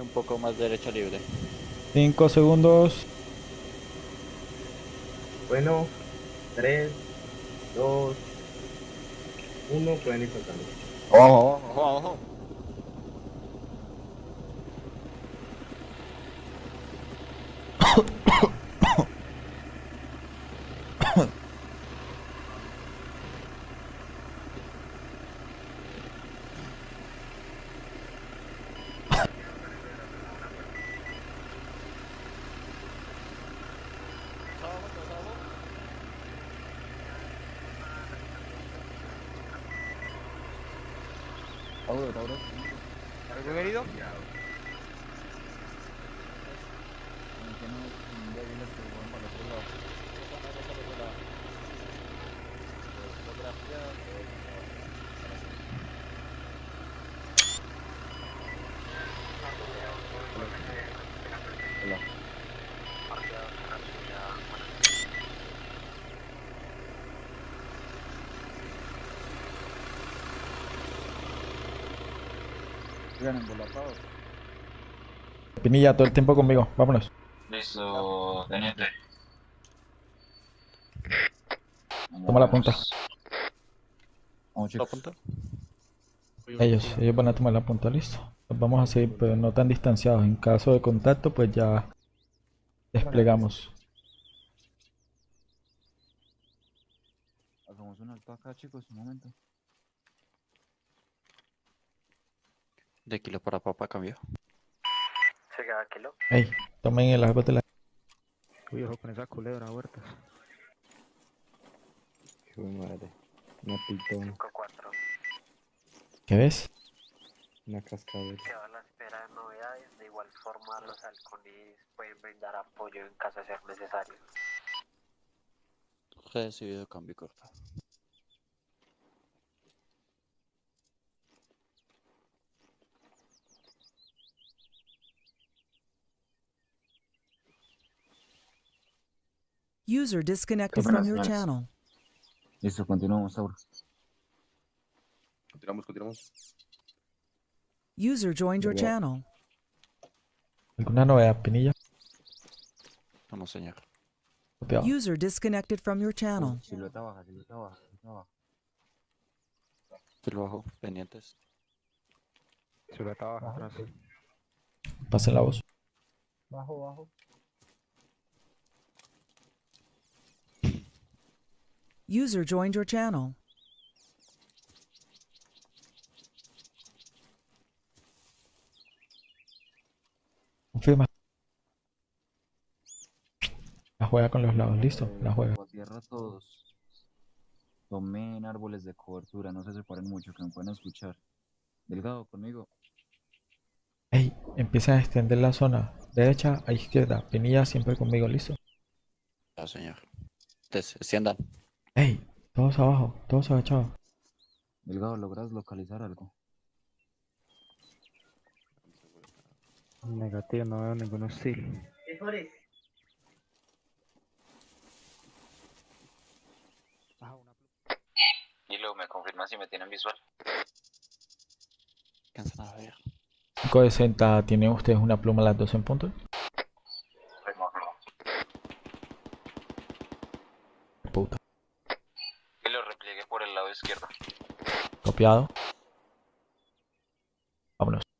un poco más derecha libre. 5 segundos. Bueno, 3, 2, 1, pueden ir soltando. Ojo, ojo, ojo. ¿Algún herido? Pinilla, todo el tiempo conmigo. Vámonos. Listo, teniente. Toma la punta. Vamos, ¿La punta? Ellos, ellos van a tomar la punta, listo. Nos vamos a seguir, pero no tan distanciados. En caso de contacto, pues ya desplegamos. Hagamos un alto acá, chicos, un momento. De kilo para papa cambió. Ey, tomen el árbol de la... Uy, ojo con esa culebra, huertas. Hijo de madre. Una pitón, ¿Qué ves? una cascabel. Quedo a la espera de novedades. De igual forma, los halcones pueden brindar apoyo en caso de ser necesario. Recibido cambio corto. User disconnected from your channel. Listo, continuamos, Sauro. Continuamos, continuamos. User joined your channel. ¿Alguna novedad, Pinilla? Vamos, señor. Copiado. User disconnected from your channel. Silueta baja, silueta baja, silueta baja. Filo bajo, pendientes. Silueta baja atrás. Pasen la voz. Bajo, bajo. User joined your channel. Confirma. La juega con los lados, listo. La juega. Bajo tierra todos. Tomen árboles de cobertura, no se separen mucho, que me pueden escuchar. Delgado, conmigo. Ey, empieza a extender la zona. Derecha a izquierda. Pinilla siempre conmigo, listo. Ya, señor. Extiendan. Ey, todos abajo, todos agachados. Delgado, ¿logras localizar algo? Negativo, no veo ningún hostil. Y luego me confirma si me tienen visual. Alcanzan a ver. 560, ¿tienen ustedes una pluma a las 12 en punto? Puta. Y lo repliegue por el lado izquierdo. Copiado. Vámonos.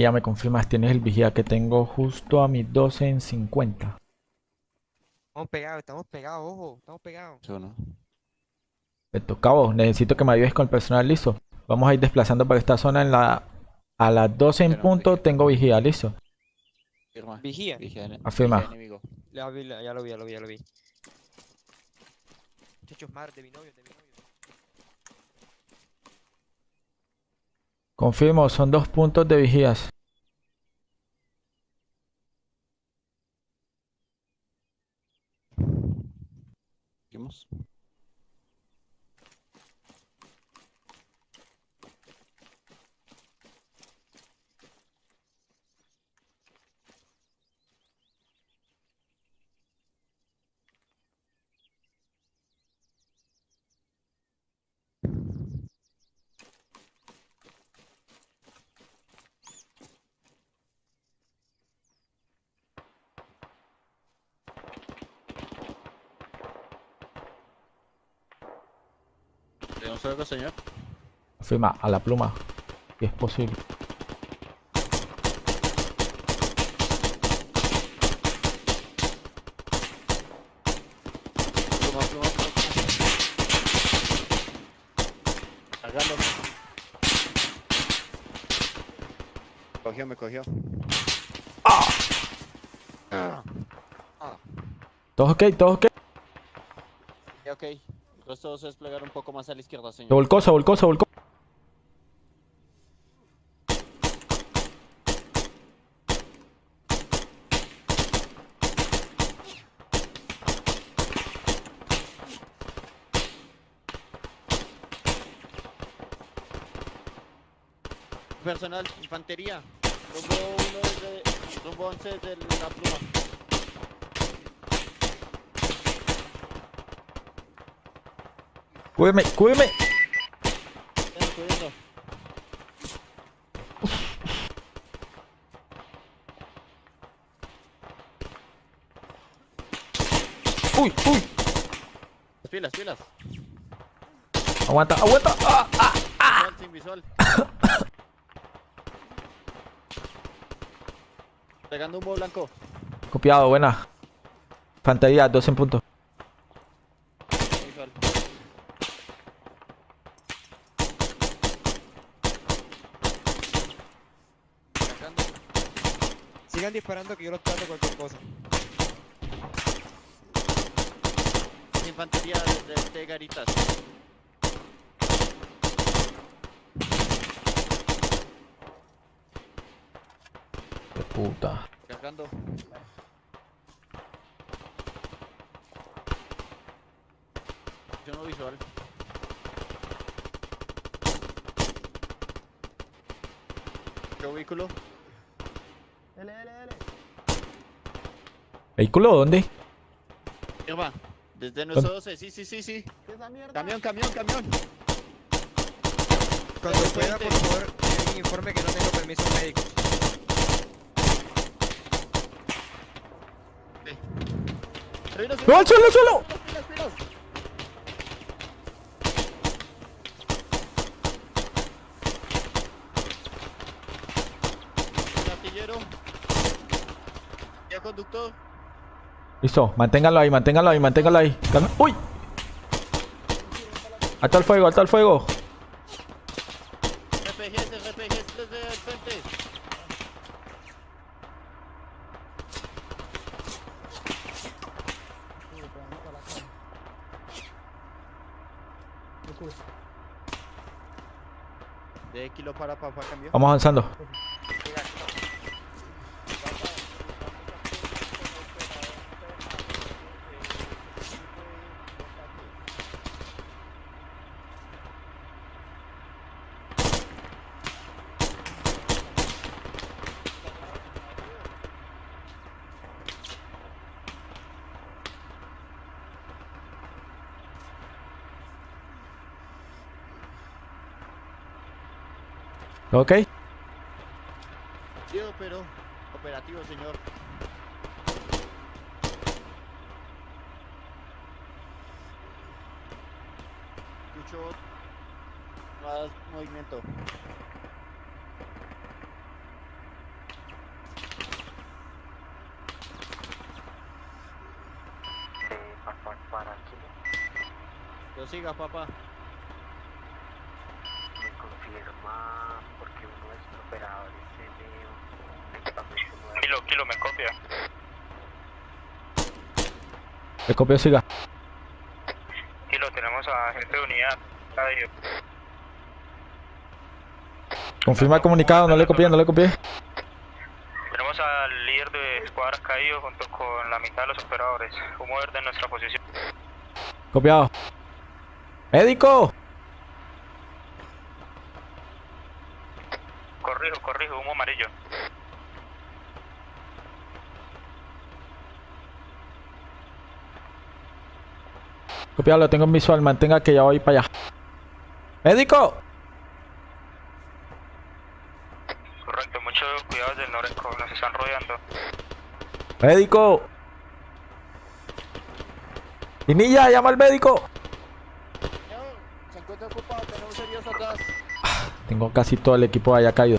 Ya me confirmas, tienes el vigía que tengo justo a mis 12 en 50. Estamos pegados, estamos pegados, ojo, estamos pegados. ¿Sí o no? Perfecto, cabo, necesito que me ayudes con el personal, listo. Vamos a ir desplazando por esta zona en la... A las 12 en Pero, punto tengo vigía, listo. Firma. Vigía. Vigía Afirma. vigía ya lo vi, ya lo vi, ya lo vi. Muchachos, mar de mi novio, de mi novio. Confirmo, son dos puntos de vigías. ¿Tenemos algo, señor? Confirma, a la pluma. Si es posible. Pluma, pluma, pluma. Hágalo. Cogió, me cogió. ¿Todos ok? ¿Todos ok? Se desplegar un poco más a la izquierda, Se señor. volcó, se volcó, se volcó. Personal, infantería. Rumbo 1 desde. Rumbo 11 desde la pluma. Ven, cuidando. Uy, uy. Pilas, pilas. Aguanta, aguanta. Ah, ah. Visual, sin visual. Pegando humo blanco. Copiado, buena. Fantasía, dos en punto. Visual. Sacando. Disparando que yo los trato cualquier cosa. Infantería desde este garitas. Qué puta. Cargando. Yo no visual. ¿Qué vehículo? ¿Vehículo dónde? Irma, desde nuestro 12, sí, sí, sí, sí. Camión, camión, camión. Cuando pueda, por favor, un informe que no tengo permiso médico. ¡No, al suelo, suelo! Pilas, pilas. Un artillero. Ya conductor. Listo, manténgalo ahí, manténgalo ahí, manténgalo ahí. Calma. ¡Uy! Alto el fuego, alto el fuego. RPGs, RPGs desde el frente. De kilo para papá cambio. Vamos avanzando. ¿Ok? Tío, pero operativo, señor. Escucho más movimiento. Sí, papá, para aquí. Lo siga, papá. Me confirma porque uno de sus operadores tiene un equipamiento me copia. El copio siga. Kilo, tenemos a gente de unidad. Radio. Confirma el comunicado, no le copié, no le copié. Tenemos al líder de escuadra caído junto con la mitad de los operadores. Humo verde en nuestra posición. Copiado. ¡Médico! Corrijo, corrijo, humo amarillo. Copiado, lo tengo en visual, mantenga que ya voy para allá. ¡Médico! Correcto, mucho cuidado del Noreco, nos están rodeando. ¡Médico! ¡Pinilla, llama al médico! Señor, se encuentra ocupado, tenemos heridos atrás. Tengo casi todo el equipo allá caído.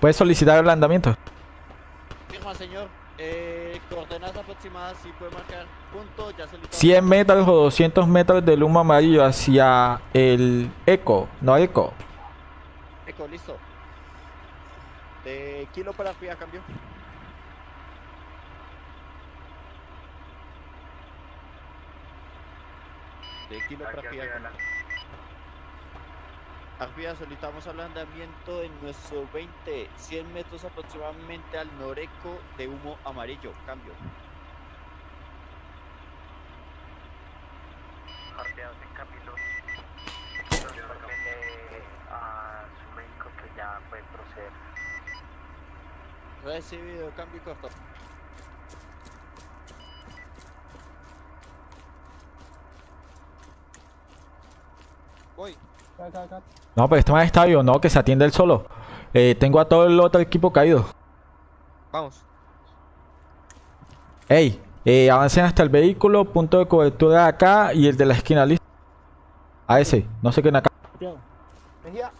¿Puedes solicitar señor. Eh, coordenadas aproximadas, si puede marcar punto, ya solicitamos. 100 metros o 200 metros del humo amarillo hacia el eco, no eco. Eco, listo. De kilo para arriba, cambio. De kilo para arriba, cambio. Arriba solicitamos ablandamiento en nuestro 20, 100 metros aproximadamente al noreco de humo amarillo. Cambio. Jarpeados en Camilo. A su médico que ya puede proceder. Recibido, cambio y corto. Voy. No, pero este man está vivo, no, que se atiende él solo. Eh, tengo a todo el otro equipo caído. Vamos. Ey, eh, avancen hasta el vehículo, punto de cobertura acá y el de la esquina, listo. A ese, no sé qué en acá. Mejía.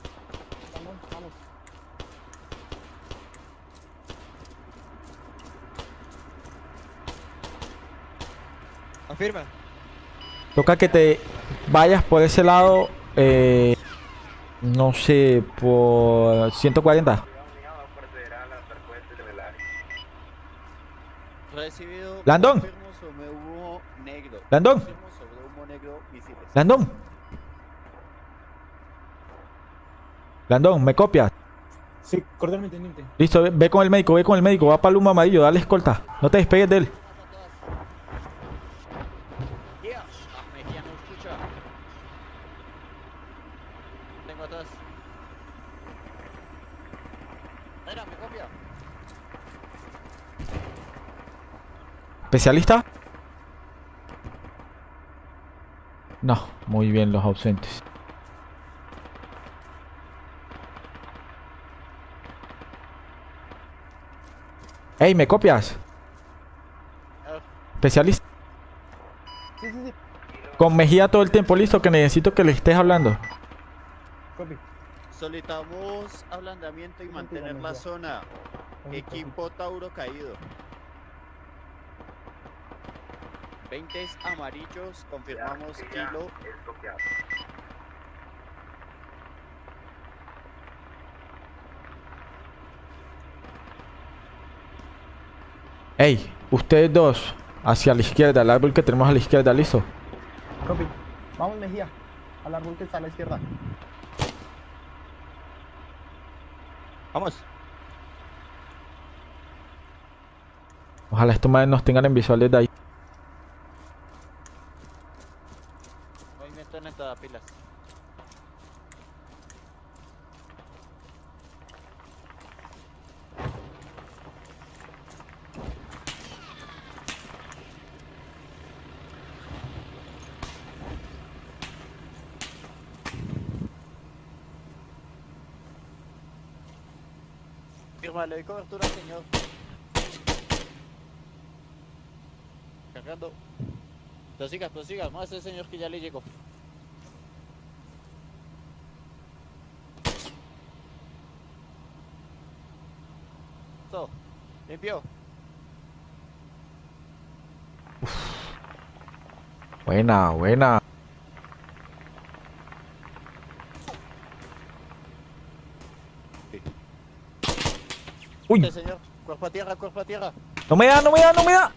Afirma. Toca que te vayas por ese lado, eh, no sé, por 140. Recibido. Landon. Landon. Landón. Landón, ¿me copias? Sí, cordialmente, teniente. Listo, ve, ve con el médico, ve con el médico, va para el humo amarillo, dale escolta. No te despegues de él. Yeah. Ah, Mejía no escucha. Tengo atrás. Mira, me copia. ¿Especialista? No, muy bien los ausentes. Ey, ¿me copias? Especialista. Con Mejía todo el tiempo, listo, que necesito que le estés hablando. Copy. Solicitamos ablandamiento y mantener la zona. Equipo Tauro caído. 20 amarillos, confirmamos kilo. Ey, ustedes dos, hacia la izquierda, el árbol que tenemos a la izquierda, listo. Copy. Vamos, Mejía. Al árbol que está a la izquierda. Vamos. Ojalá estos madres nos tengan en visual desde ahí. Entrada, pilas. Firma, le doy cobertura, señor. Cargando. Prosiga, prosiga, más ese señor que ya le llegó. Listo. Limpio. Buena, buena. Uy, Este señor. Cuerpo a tierra, cuerpo a tierra. no me da, no me da, no me da.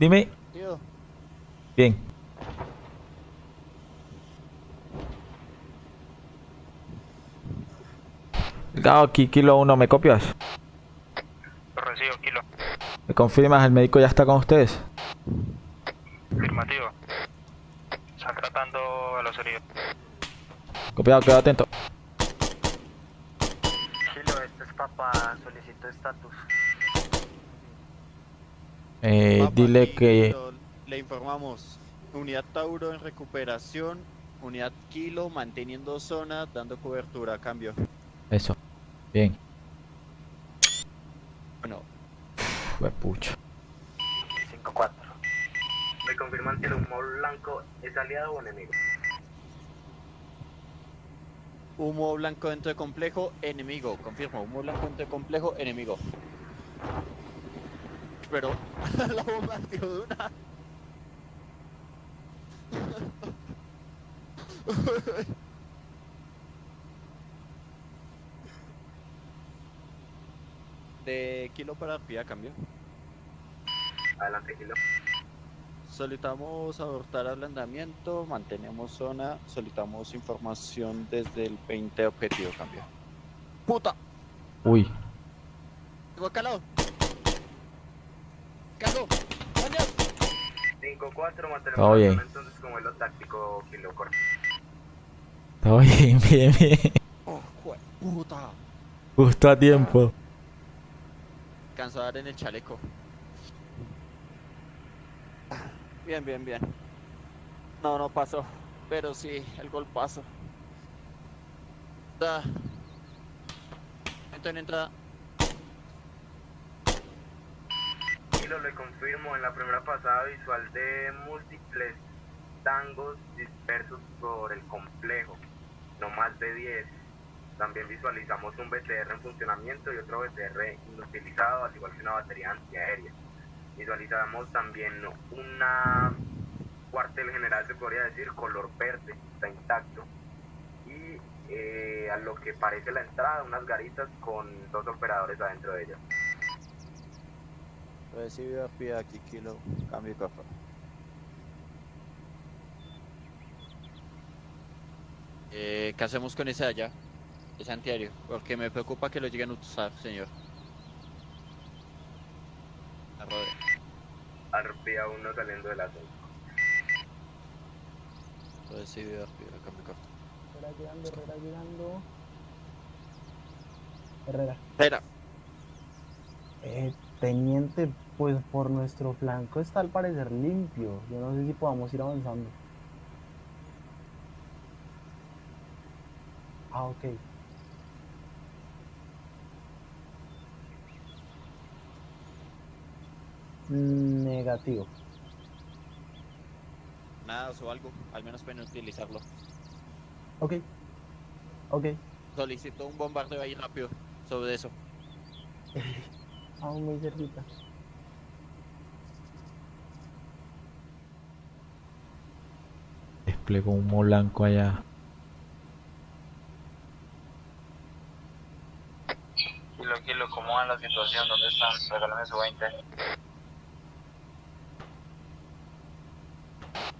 Dime. Tío. Bien. Delgado, aquí kilo 1, ¿me copias? Lo recibo, kilo. ¿Me confirmas? ¿El médico ya está con ustedes? Afirmativo. Están tratando a los heridos. Copiado, quedo atento. Kilo, este es papá, solicito estatus. Eh, Papa, dile aquí que... Le informamos. Unidad Tauro en recuperación. Unidad Kilo manteniendo zona, dando cobertura. Cambio. Eso. Bien. Bueno, Fue pucha. 5-4. ¿Me confirman si el humo blanco es aliado o enemigo? humo blanco dentro de complejo, enemigo. Confirmo, humo blanco dentro de complejo, enemigo. Pero la bomba dio de una. De kilo para arriba, cambio. Adelante, Kilo. Solicitamos abortar ablandamiento, mantenemos zona, solicitamos información desde el 20 objetivo, cambio. ¡Puta! Uy. ¡Tengo calado! ¡Coño! 5-4, mantenemos bien. zona entonces como lo táctico, Kilo. Corto. Todo bien, bien, bien. ¡Oh, puta! Justo a tiempo. De dar en el chaleco. Bien, bien, bien. No, no pasó. Pero sí, el gol pasó. Da. Entro en entrada. Kilo, le confirmo en la primera pasada visual de múltiples tangos dispersos por el complejo, no más de 10. También visualizamos un BTR en funcionamiento y otro BTR inutilizado, al igual que una batería antiaérea. Visualizamos también una cuartel general, se podría decir, color verde, está intacto. Y eh, a lo que parece la entrada, unas garitas con dos operadores adentro de ellas. Recibido pie aquí, kilo. Cambio y cofre. Eh, ¿Qué hacemos con ese de allá? Ese antiaéreo. Porque me preocupa que lo lleguen a usar, señor. Arrode. Arpía uno saliendo de la zona. Recibido pie, cambio y cofre. Herrera llegando, Herrera llegando. Herrera. Espera. Eh, teniente, pues por nuestro flanco está al parecer limpio. Yo no sé si podamos ir avanzando. Ah, ok. Mm, Negativo. Nada o algo. Al menos pueden utilizarlo. Ok. Ok. Solicito un bombardeo ahí rápido. Sobre eso. Vamos muy cerquita. Desplegó humo blanco allá. Kilo, kilo, ¿cómo va la situación? ¿Dónde están? Regálame su 20.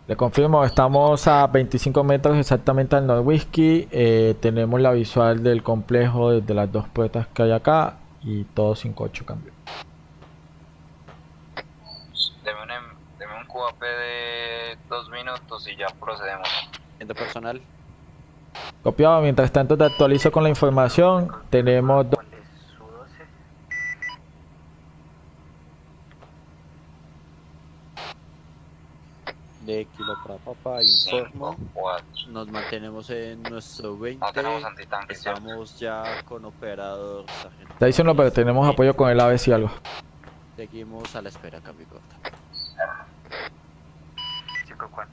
Le confirmo, estamos a 25 metros exactamente al Norwhisky. Eh, tenemos la visual del complejo desde las dos puertas que hay acá. Y todo 5-8 cambio. Deme un, em- deme un QAP de dos minutos y ya procedemos. Gente personal. Copiado, mientras tanto te actualizo con la información. Tenemos dos. ¿Cuál es su 12? De papá, informo. 5, 4. Nos mantenemos en nuestro 20. No tenemos antitanques, ¿cierto? Estamos ya con operador sargento. Está diciendo, pero tenemos apoyo con el AVE si algo. Seguimos a la espera, cambio corta. 5-4.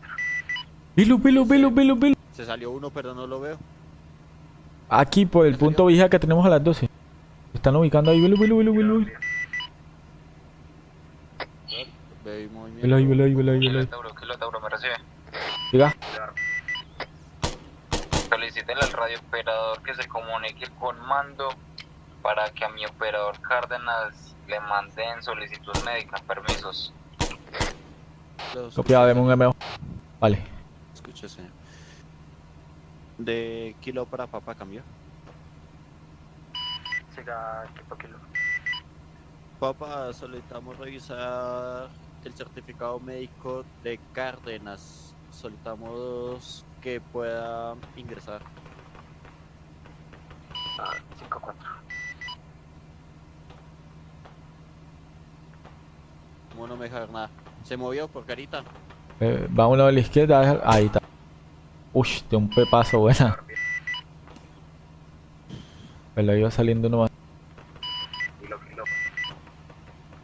Bilu, Bilu, Bilu, Bilu, Bilu. Se salió uno, pero no lo veo. Aquí por el punto vigía que tenemos a las 12. Están ubicando ahí, Bilu, Bilu, Bilu, Bilu. Bilu ahí, Bilu ahí, Bilu ahí, Kilo ahí. Tauro, Kilo Tauro, ¿me recibe? Diga. Solicítenle al radiooperador que se comunique con mando para que a mi operador Cárdenas le manden solicitud médica, permisos. Copiado, deme un MO. Vale. Escuche, señor. De kilo para papá, cambio. Siga equipo kilo. Papa, solicitamos revisar el certificado médico de Cárdenas. Solicitamos que pueda ingresar. Ah, 5-4. ¿Cómo no me deja ver nada? ¿Se movió por carita? Eh, va uno a la izquierda, ahí está. Ush, de un pepazo buena. Pero iba saliendo uno más. Kilo, kilo.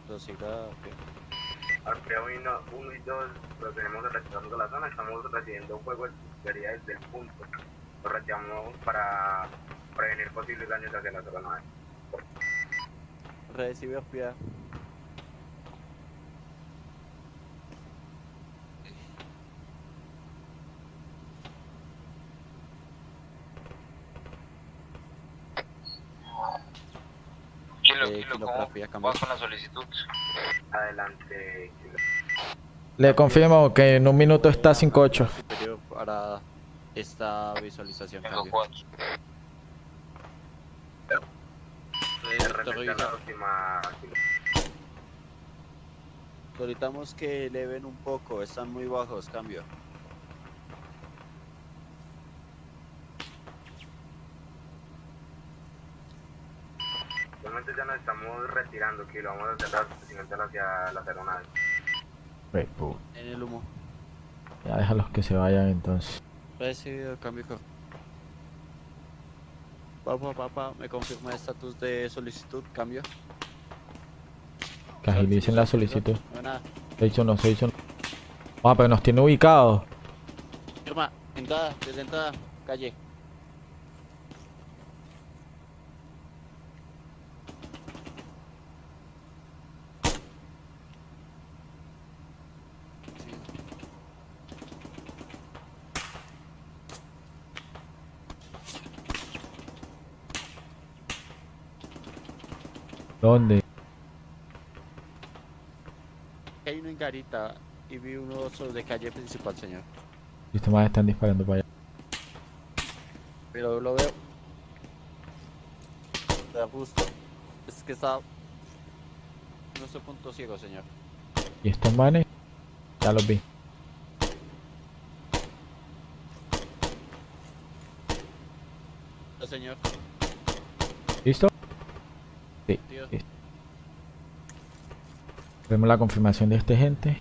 Entonces, siga, ok. Alfredo 1 y 2 procedemos a retirarnos de la zona. Estamos recibiendo fuego de desde el punto. Lo retiramos para prevenir posibles daños hacia la zona. Recibe hospital. Kilo, Eh, kilo, ¿cómo vas con la solicitud? Adelante, kilo. Le confirmo que en un minuto está 5-8. Superior para esta visualización. Solicitamos que eleven un poco, están muy bajos, cambio. Actualmente ya nos estamos retirando, kilo. Vamos a procedimiento hacia la aeronave. En el humo. Ya déjalos que se vayan entonces. Recibido, cambio. co- Papá, papá, me confirma el estatus de solicitud, cambio. Que agilicen la solicitud. No, nada. 6-1, 6-1. Ah, pero nos tiene ubicados. Firma, entrada, desde entrada, calle. ¿Dónde? Hay uno en Garita y vi uno sobre calle principal, señor. Estos más están disparando para allá. Pero lo veo. Está justo. Es que está. Nuestro punto ciego, señor. ¿Y estos manes? Ya los vi. No, señor. Listo. Vemos la confirmación de este gente.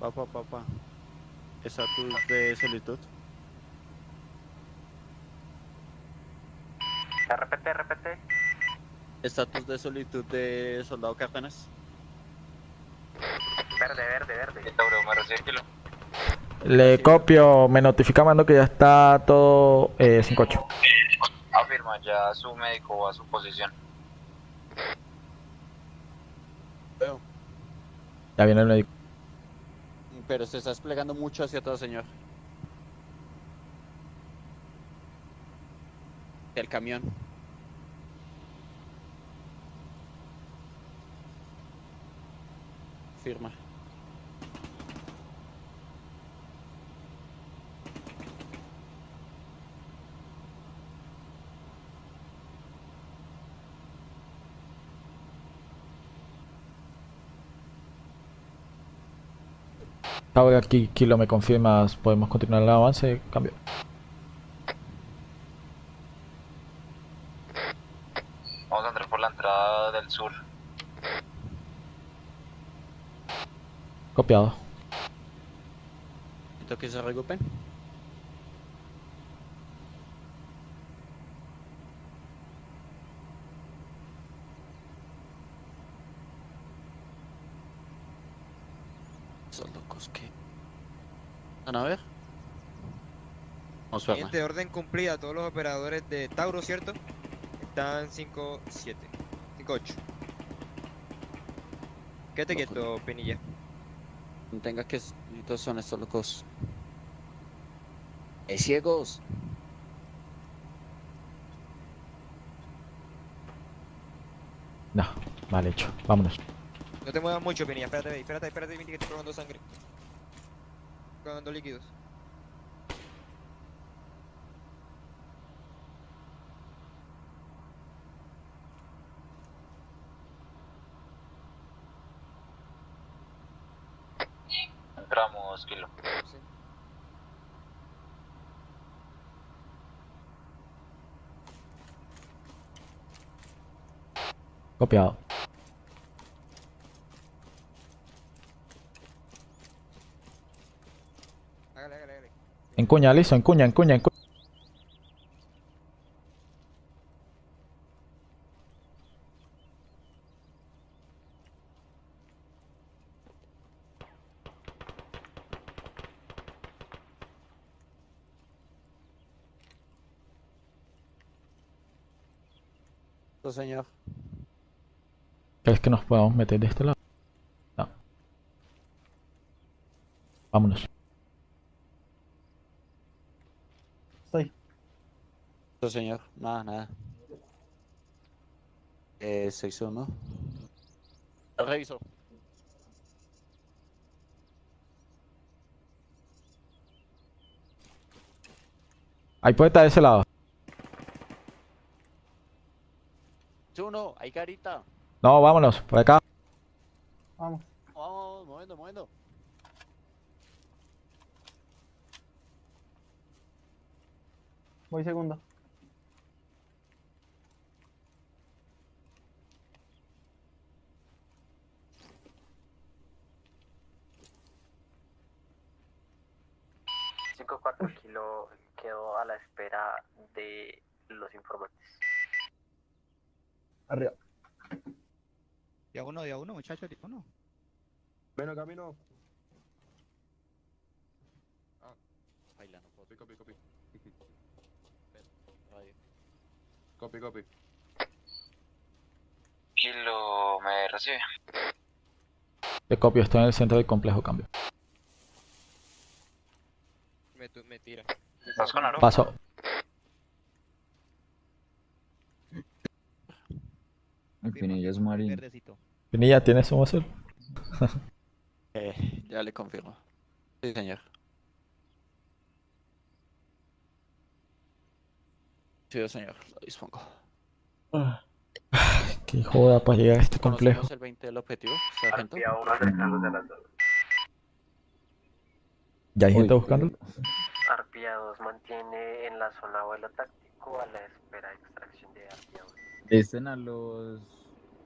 Papá, papá. Estatus de solicitud. Repete, repete. Estatus de solicitud de soldado Cárdenas. Verde, verde, verde. Le copio, me notifica mando que ya está todo eh, 5-8. Ya su médico va a su posición. Veo. Ya viene el médico. Pero se está desplegando mucho hacia atrás, señor. El camión. Firma. Ahora aquí Kilo me confirmas, podemos continuar el avance, cambio. Vamos a entrar por la entrada del sur. Copiado. Necesito que se reagrupen. Esos locos que... ¿Van a ver? Fernan. Siguiente orden cumplida. Todos los operadores de Tauro, ¿cierto? Están 5, 7, 5, 8. Quédate Loco. quieto, Penilla. No tenga que... Estos son estos locos. ¡Es ciegos! No, mal hecho. Vámonos. No te muevas mucho, Penilla. Espérate, espérate, espérate, Penilla, que estoy probando sangre. Probando líquidos. confirmamos, Kilo. Copiado. Hágale, hágale, hágale. Encuña, listo, encuña, encuña, encuña. Señor. ¿Crees que nos podamos meter de este lado? No. Vámonos. Estoy. Sí, señor. Nada, nada. Eh, sección, ¿no? Reviso. Hay poeta de ese lado. Uno, hay carita. No, vámonos, por acá. Vamos. Vamos, moviendo, moviendo. Voy segundo. Cinco cuatro kilo quedó a la espera de los informantes. Arriba. Día uno, día uno, muchachos, día uno. Bueno, camino. Baila, no puedo. Copy, copy, copy. Radio. Copy, copy. Kilo, ¿me recibe? Te copio, estoy en el centro del complejo cambio. Me, tu- me tira. ¿Estás con Aro? Paso. El Pinilla es marín. Verdecito. Pinilla, ¿tienes un azul? Eh, ya le confirmo. Sí, señor. Sí, señor, lo dispongo. Qué joda para llegar a este complejo. ¿Conocemos el 20 del objetivo, sargento? ¿Ya hay Uy, gente buscando? Arpía 2 mantiene en la zona vuelo táctico a la espera de extracción de Arpía 1. Dicen a los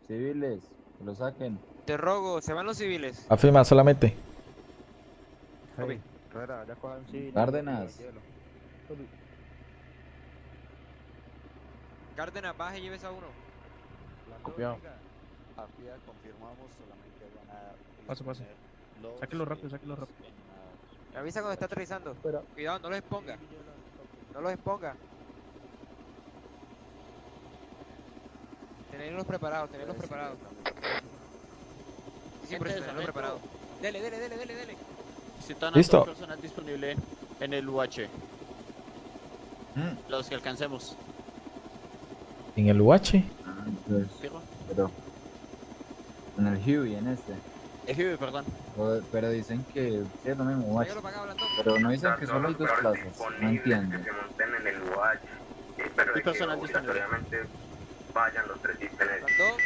civiles que lo saquen. Te rogo, se van los civiles. Afirma solamente. Herrera, ya cojan. Cárdenas. Cárdenas, baje y lleves a uno. Copiado. Arpía, confirmamos, solamente van a... Paso, paso. Sáquelo rápido, sáquelo rápido. Me avisa cuando está aterrizando. Cuidado, no los exponga. No los exponga. Tenerlos preparados, tenerlos preparados. Sí, por eso, Gente, tenerlos preparados. Dele, dele, dele, dele, dele. Citan Listo. a todo personal disponible en el UH. Mm. Los que alcancemos. En el UH. Ah, pero en el Huey, en este. Ejibe, perdón. O- Pero dicen que sí, es lo mismo, Blandón. Pero no dicen que solo hay los dos plazas. No disponibles entiendo. Que se monten en el UH. Sí, pero Y de que personal disponible. obligatoriamente vayan los tres. Blandón.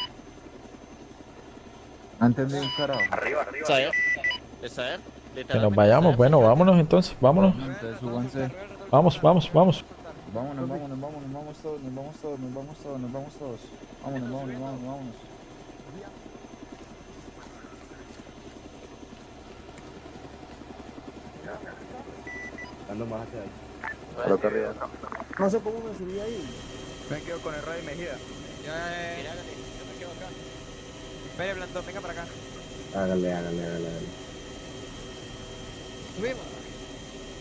No entendí un carajo. Arriba, arriba. Que nos vayamos. Bueno, vámonos entonces. Vámonos. Entonces. Vamos, vamos, vamos. Vámonos, vámonos, vámonos, nos vamos todos, nos vamos todos, nos vamos todos, nos vamos todos. Vámonos, vámonos, vámonos, vámonos. Ando más hacia ahí. No sé cómo me subí ahí. Me quedo con el Ray Mejía. Ya, ya, ya. Yo me quedo acá. Espere, Blandón, venga para acá. Hágale, hágale, hágale, hágale. Subimos.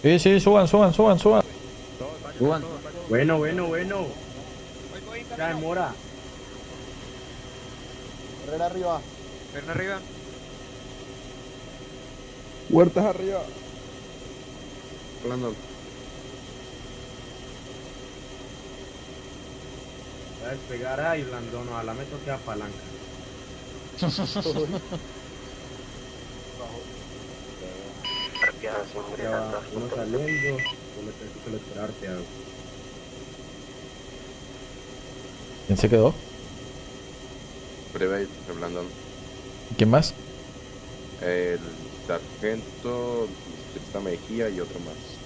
Sí, sí, suban, suban, suban, suban. Suban. Bueno, bueno, bueno. Voy, voy, Ya demora. Herrera arriba. Ven arriba. Huertas arriba. Voy a despegar ahí, Blandón. Ojalá me toque a palanca. Arpía 2 Ya ingresando va, a uno saliendo. Uno tengo que esperarte. a- ¿Quién se quedó? Breve, Blandón. ¿Quién más? El sargento, Esta Mejía y otro más.